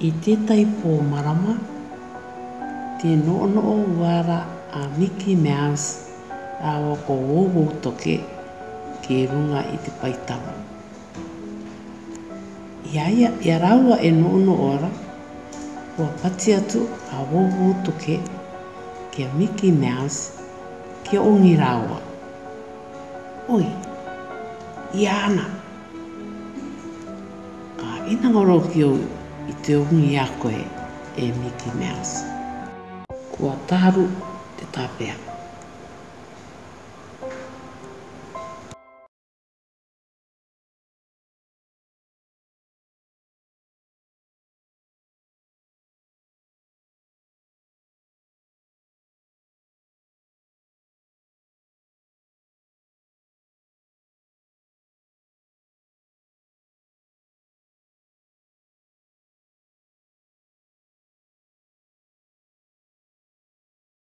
I tētai pō marama, te noono o wāra a Mickey Mouse a wako wōwō toke ke runga i te paitawa. Iaia, ia rāua e noono ora, o pati atu a wōwō toke ke Mickey Mouse ke ongi rāua. Oi, iana! Ka inangoro ki o i te ungi a koe e Mickey Mouse. Kua taru te tāpea.